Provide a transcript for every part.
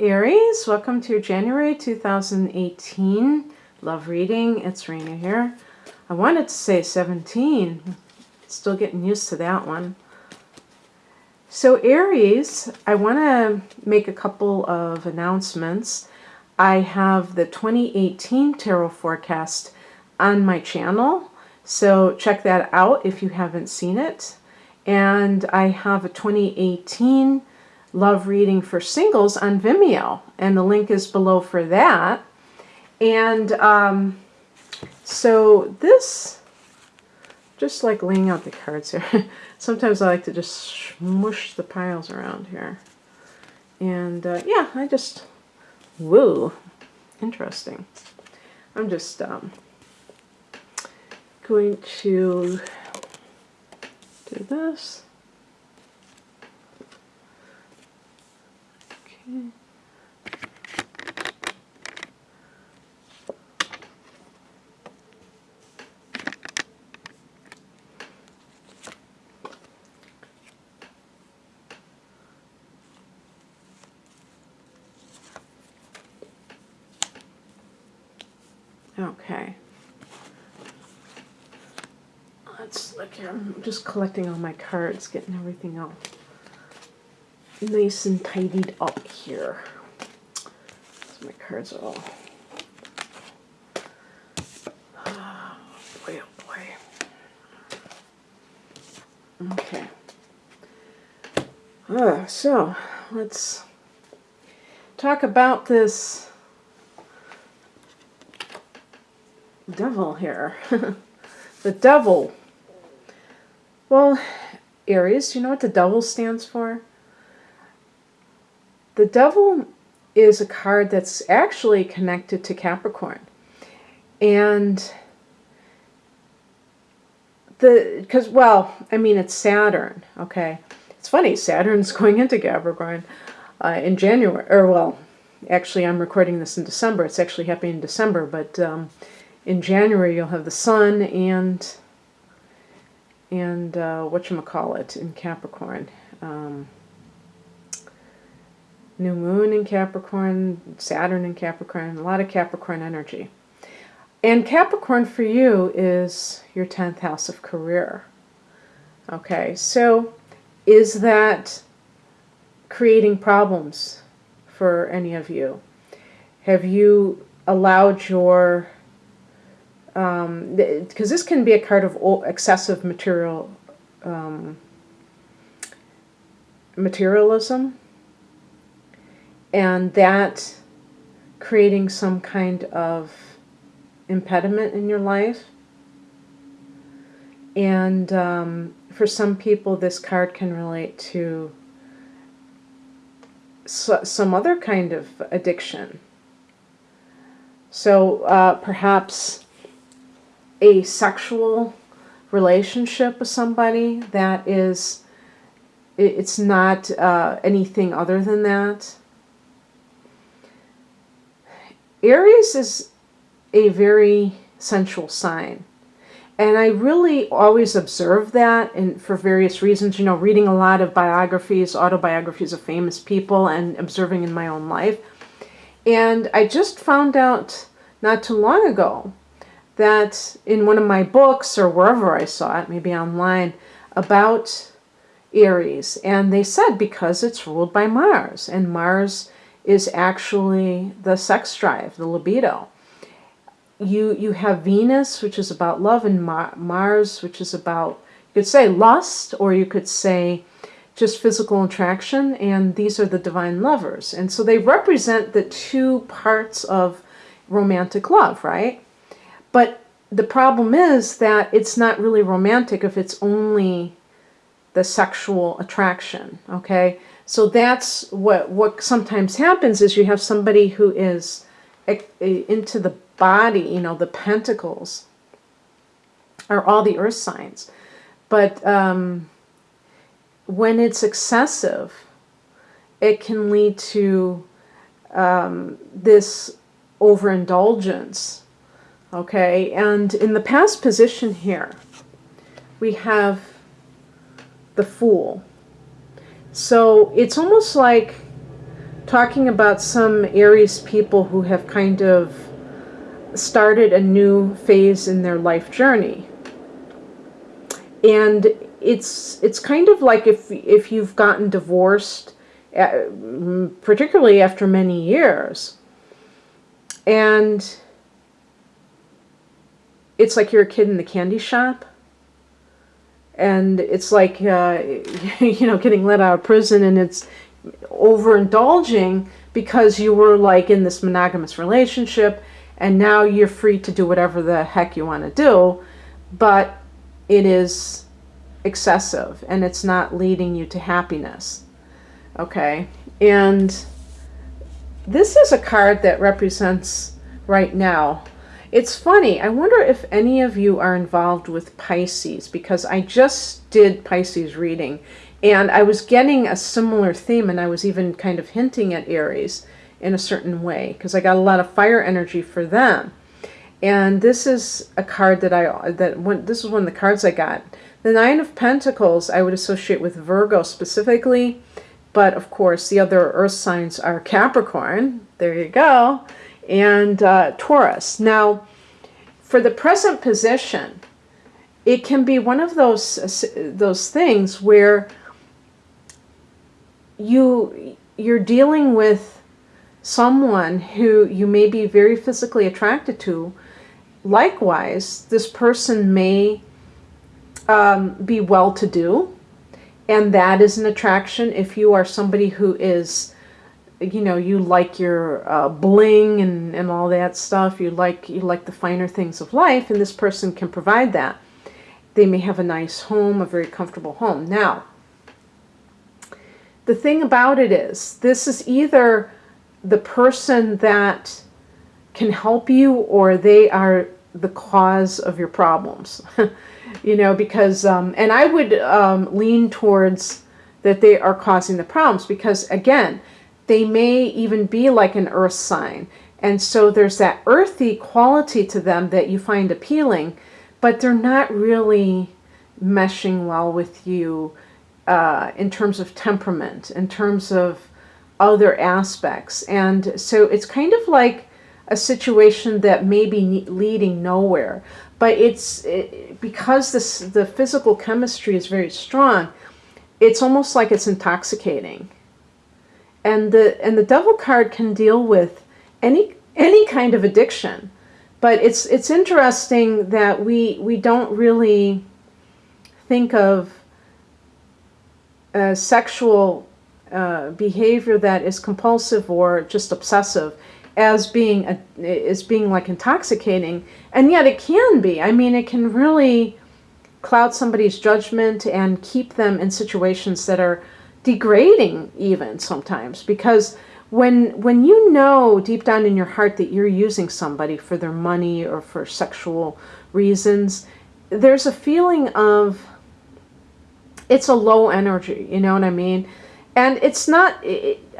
Aries. Welcome to January 2018 love reading. It's Raina here. I wanted to say 17. Still getting used to that one. So Aries, I want to make a couple of announcements. I have the 2018 tarot forecast on my channel. So check that out if you haven't seen it. And I have a 2018 love reading for singles on Vimeo. And the link is below for that. And um, so this, just like laying out the cards here, sometimes I like to just smush the piles around here. And uh, yeah, I just, woo, interesting. I'm just um, going to do this. Okay. Let's look here. I'm just collecting all my cards, getting everything all nice and tidied up here. So my cards are all... Oh boy, oh boy. Okay. Uh, so, let's talk about this devil here. the devil. Well, Aries, do you know what the devil stands for? The devil is a card that's actually connected to Capricorn. And the, because, well, I mean, it's Saturn, okay? It's funny, Saturn's going into Capricorn uh, in January, or well, actually I'm recording this in December. It's actually happening in December, but um, in January you'll have the Sun and and uh, what you call it in Capricorn. Um, new moon in Capricorn, Saturn in Capricorn, a lot of Capricorn energy. And Capricorn for you is your 10th house of career. Okay, so is that creating problems for any of you? Have you allowed your because um, this can be a card of excessive material um, materialism and that creating some kind of impediment in your life and um, for some people this card can relate to some other kind of addiction so uh, perhaps a sexual relationship with somebody that is, it's not uh, anything other than that. Aries is a very sensual sign. And I really always observe that and for various reasons, you know, reading a lot of biographies, autobiographies of famous people and observing in my own life. And I just found out not too long ago that in one of my books or wherever I saw it, maybe online, about Aries. And they said because it's ruled by Mars. And Mars is actually the sex drive, the libido. You, you have Venus, which is about love, and Mar Mars, which is about, you could say lust, or you could say just physical attraction, and these are the divine lovers. And so they represent the two parts of romantic love, right? But the problem is that it's not really romantic if it's only the sexual attraction, okay? So that's what, what sometimes happens is you have somebody who is into the body, you know, the pentacles are all the earth signs. But um, when it's excessive, it can lead to um, this overindulgence Okay, and in the past position here, we have the Fool. So it's almost like talking about some Aries people who have kind of started a new phase in their life journey. And it's it's kind of like if if you've gotten divorced uh, particularly after many years and it's like you're a kid in the candy shop and it's like uh, you know getting let out of prison and it's overindulging because you were like in this monogamous relationship and now you're free to do whatever the heck you want to do but it is excessive and it's not leading you to happiness okay? And this is a card that represents right now it's funny I wonder if any of you are involved with Pisces because I just did Pisces reading and I was getting a similar theme and I was even kind of hinting at Aries in a certain way because I got a lot of fire energy for them. And this is a card that I, that when, this is one of the cards I got. The Nine of Pentacles I would associate with Virgo specifically, but of course the other earth signs are Capricorn, there you go, and uh, Taurus. Now, for the present position, it can be one of those, uh, those things where you you're dealing with someone who you may be very physically attracted to likewise this person may um, be well-to-do and that is an attraction if you are somebody who is you know you like your uh, bling and, and all that stuff. You like you like the finer things of life and this person can provide that. They may have a nice home a very comfortable home. Now the thing about it is, this is either the person that can help you or they are the cause of your problems. you know, because, um, and I would um, lean towards that they are causing the problems because, again, they may even be like an earth sign. And so there's that earthy quality to them that you find appealing, but they're not really meshing well with you uh, in terms of temperament, in terms of other aspects. And so it's kind of like a situation that may be leading nowhere. But it's it, because this the physical chemistry is very strong, it's almost like it's intoxicating. And the and the devil card can deal with any any kind of addiction. But it's it's interesting that we we don't really think of uh, sexual uh, behavior that is compulsive or just obsessive as being a, is being like intoxicating and yet it can be I mean it can really cloud somebody's judgment and keep them in situations that are degrading even sometimes because when when you know deep down in your heart that you're using somebody for their money or for sexual reasons there's a feeling of it's a low energy, you know what I mean? And it's not,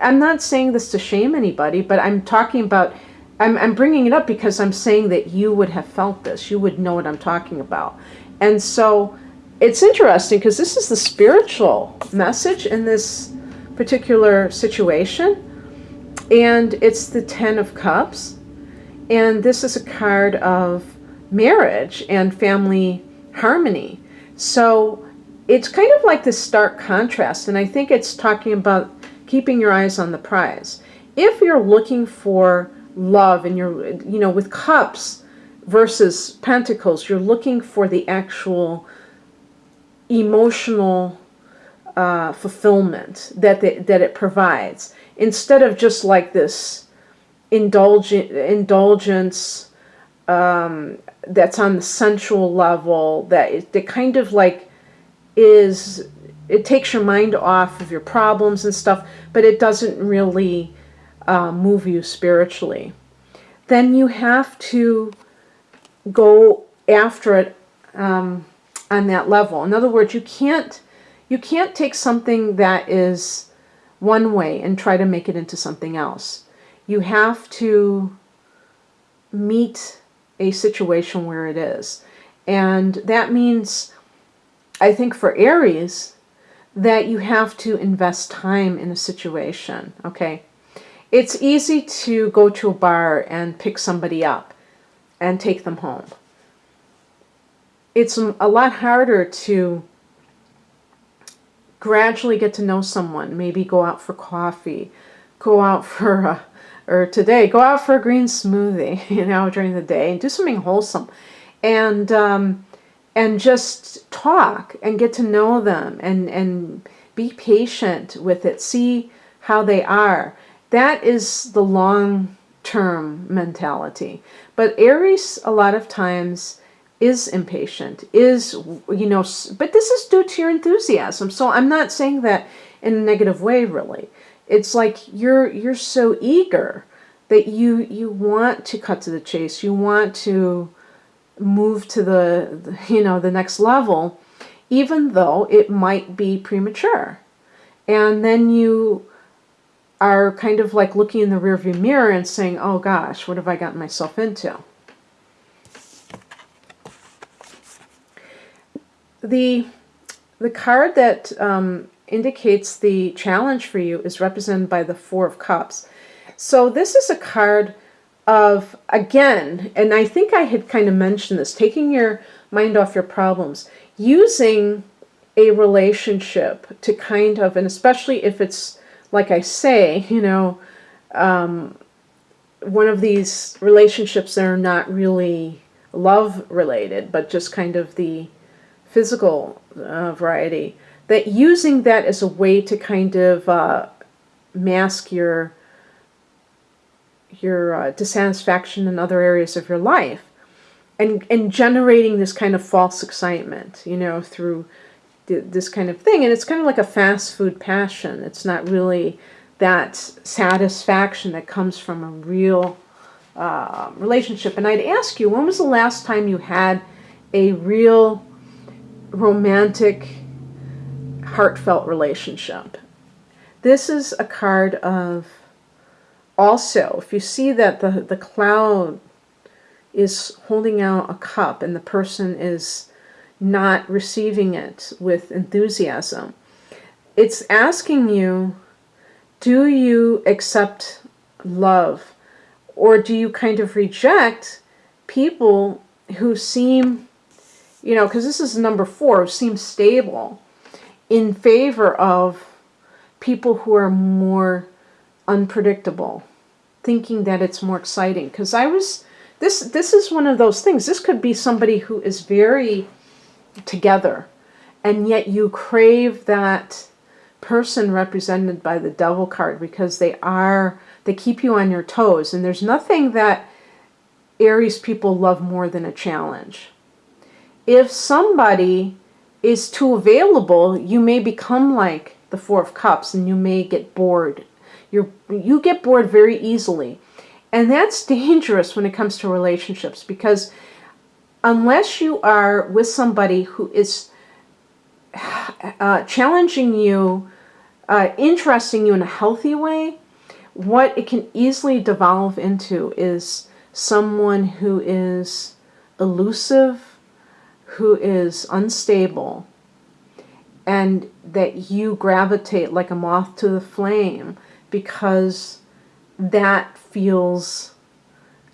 I'm not saying this to shame anybody, but I'm talking about, I'm, I'm bringing it up because I'm saying that you would have felt this. You would know what I'm talking about. And so it's interesting because this is the spiritual message in this particular situation. And it's the Ten of Cups. And this is a card of marriage and family harmony. So it's kind of like this stark contrast, and I think it's talking about keeping your eyes on the prize. If you're looking for love and you're, you know, with cups versus pentacles, you're looking for the actual emotional uh, fulfillment that, that it provides instead of just like this indulgent, indulgence um, that's on the sensual level that, that kind of like is it takes your mind off of your problems and stuff, but it doesn't really uh, move you spiritually. Then you have to go after it um, on that level. In other words, you can't you can't take something that is one way and try to make it into something else. You have to meet a situation where it is. And that means I think for Aries, that you have to invest time in a situation, okay? it's easy to go to a bar and pick somebody up and take them home. It's a lot harder to gradually get to know someone, maybe go out for coffee, go out for a, or today, go out for a green smoothie, you know, during the day and do something wholesome. And, um, and just talk and get to know them and, and be patient with it. See how they are. That is the long term mentality. But Aries, a lot of times, is impatient, is, you know, but this is due to your enthusiasm. So I'm not saying that in a negative way, really. It's like you're you're so eager that you you want to cut to the chase. You want to move to the you know the next level, even though it might be premature. And then you are kind of like looking in the rearview mirror and saying, oh gosh, what have I gotten myself into? The, the card that um, indicates the challenge for you is represented by the Four of Cups. So this is a card of, again, and I think I had kind of mentioned this, taking your mind off your problems, using a relationship to kind of, and especially if it's like I say, you know, um, one of these relationships that are not really love related, but just kind of the physical uh, variety, that using that as a way to kind of uh, mask your your uh, dissatisfaction in other areas of your life and and generating this kind of false excitement you know through this kind of thing. And it's kind of like a fast food passion. It's not really that satisfaction that comes from a real uh, relationship. And I'd ask you, when was the last time you had a real romantic, heartfelt relationship? This is a card of also, if you see that the, the cloud is holding out a cup and the person is not receiving it with enthusiasm. It's asking you, do you accept love? Or do you kind of reject people who seem, you know, because this is number four, seems stable in favor of people who are more unpredictable, thinking that it's more exciting. Because I was, this, this is one of those things. This could be somebody who is very together. And yet you crave that person represented by the devil card because they are, they keep you on your toes. And there's nothing that Aries people love more than a challenge. If somebody is too available, you may become like the Four of Cups and you may get bored. you you get bored very easily. And that's dangerous when it comes to relationships because unless you are with somebody who is uh, challenging you, uh, interesting you in a healthy way, what it can easily devolve into is someone who is elusive, who is unstable, and that you gravitate like a moth to the flame because that feels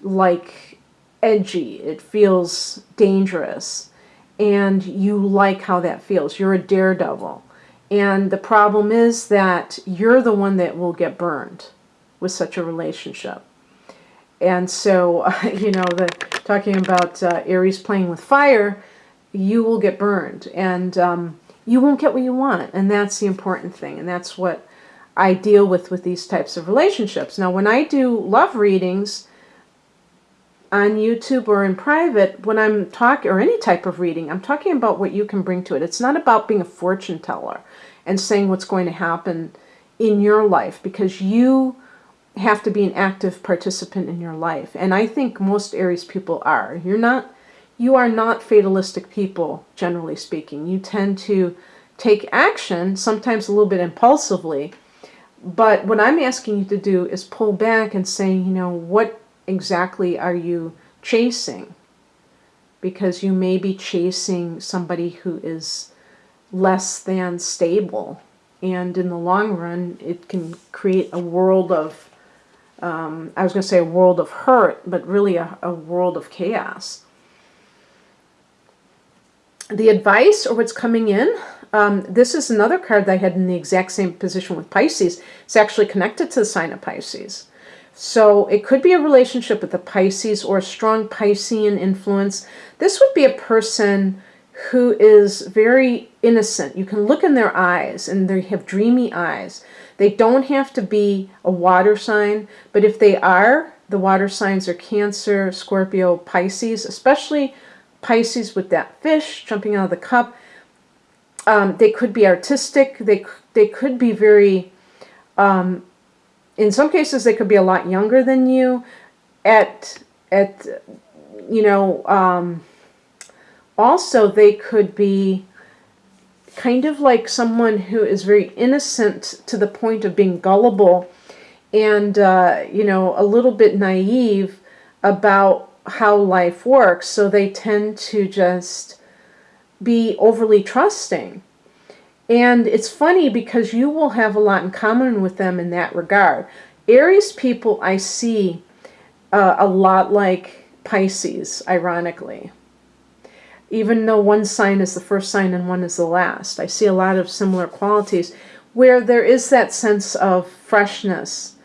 like edgy, it feels dangerous, and you like how that feels. You're a daredevil. And the problem is that you're the one that will get burned with such a relationship. And so, uh, you know, the talking about uh, Aries playing with fire, you will get burned. And um, you won't get what you want. And that's the important thing. And that's what I deal with with these types of relationships. Now, when I do love readings, on YouTube or in private, when I'm talking, or any type of reading, I'm talking about what you can bring to it. It's not about being a fortune teller and saying what's going to happen in your life because you have to be an active participant in your life. And I think most Aries people are. You're not, you are not fatalistic people, generally speaking. You tend to take action, sometimes a little bit impulsively, but what I'm asking you to do is pull back and say, you know, what exactly are you chasing? Because you may be chasing somebody who is less than stable. And in the long run, it can create a world of um, I was going to say a world of hurt, but really a, a world of chaos. The advice or what's coming in, um, this is another card that I had in the exact same position with Pisces. It's actually connected to the sign of Pisces. So it could be a relationship with the Pisces or a strong Piscean influence. This would be a person who is very innocent. You can look in their eyes and they have dreamy eyes. They don't have to be a water sign, but if they are, the water signs are Cancer, Scorpio, Pisces, especially Pisces with that fish jumping out of the cup. Um, they could be artistic. They, they could be very, um, in some cases, they could be a lot younger than you. At, at you know, um, also they could be kind of like someone who is very innocent to the point of being gullible and, uh, you know, a little bit naive about how life works. So they tend to just be overly trusting. And it's funny because you will have a lot in common with them in that regard. Aries people I see uh, a lot like Pisces, ironically even though one sign is the first sign and one is the last. I see a lot of similar qualities where there is that sense of freshness.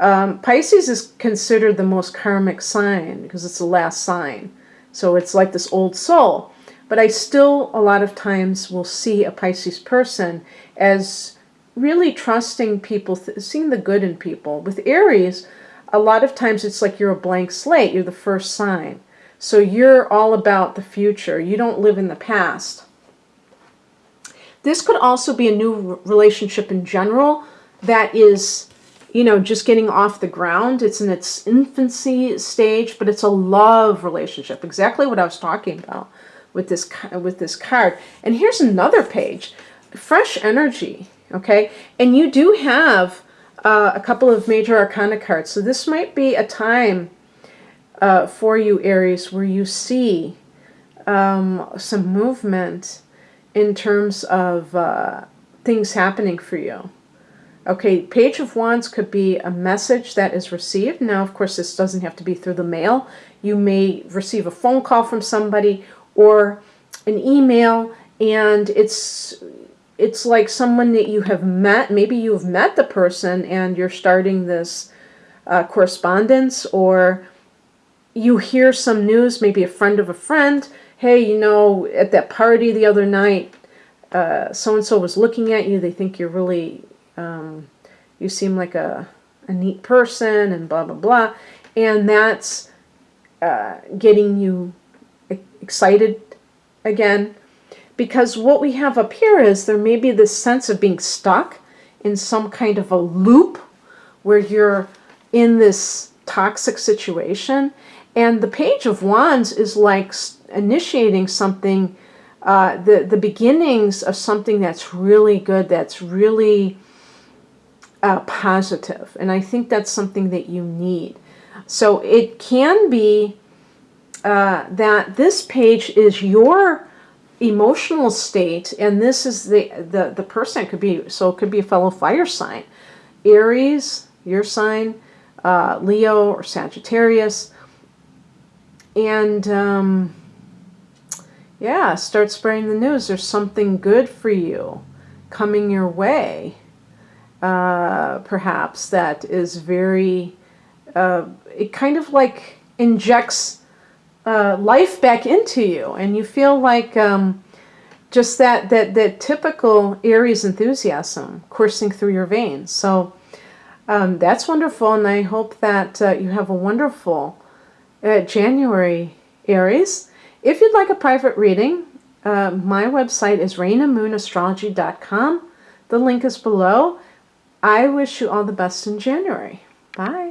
Um, Pisces is considered the most karmic sign because it's the last sign. So it's like this old soul. But I still, a lot of times, will see a Pisces person as really trusting people, seeing the good in people. With Aries, a lot of times it's like you're a blank slate. You're the first sign. So you're all about the future. You don't live in the past. This could also be a new relationship in general that is, you know, just getting off the ground. It's in its infancy stage, but it's a love relationship. Exactly what I was talking about with this with this card. And here's another page. Fresh energy, okay? And you do have uh, a couple of major arcana cards. So this might be a time uh, for you, Aries, where you see um, some movement in terms of uh, things happening for you. Okay, Page of Wands could be a message that is received. Now, of course, this doesn't have to be through the mail. You may receive a phone call from somebody or an email, and it's it's like someone that you have met. Maybe you have met the person and you're starting this uh, correspondence, or you hear some news, maybe a friend of a friend, hey, you know, at that party the other night, uh, so-and-so was looking at you, they think you're really, um, you seem like a, a neat person, and blah, blah, blah. And that's uh, getting you excited again. Because what we have up here is there may be this sense of being stuck in some kind of a loop where you're in this toxic situation and the Page of Wands is like initiating something, uh, the, the beginnings of something that's really good, that's really uh, positive. And I think that's something that you need. So it can be uh, that this page is your emotional state, and this is the, the, the person could be, so it could be a fellow fire sign. Aries, your sign, uh, Leo or Sagittarius, and um, yeah, start spreading the news. There's something good for you coming your way, uh, perhaps, that is very, uh, it kind of like injects uh, life back into you. And you feel like um, just that, that, that typical Aries enthusiasm coursing through your veins. So um, that's wonderful. And I hope that uh, you have a wonderful uh, January, Aries. If you'd like a private reading, uh, my website is rainamoonastrology.com. The link is below. I wish you all the best in January. Bye.